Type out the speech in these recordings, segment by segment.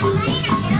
隣だけど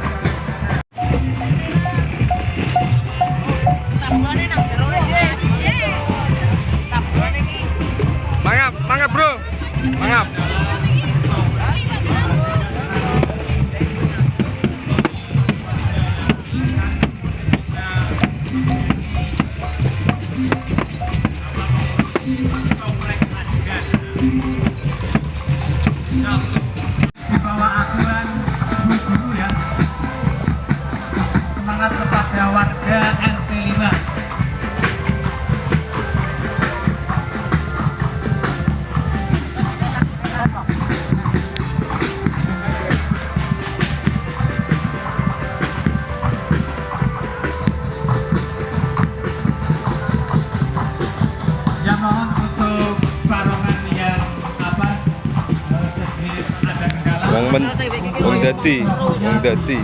Mangap, bro. Mangap wong men wong dadi wong dadi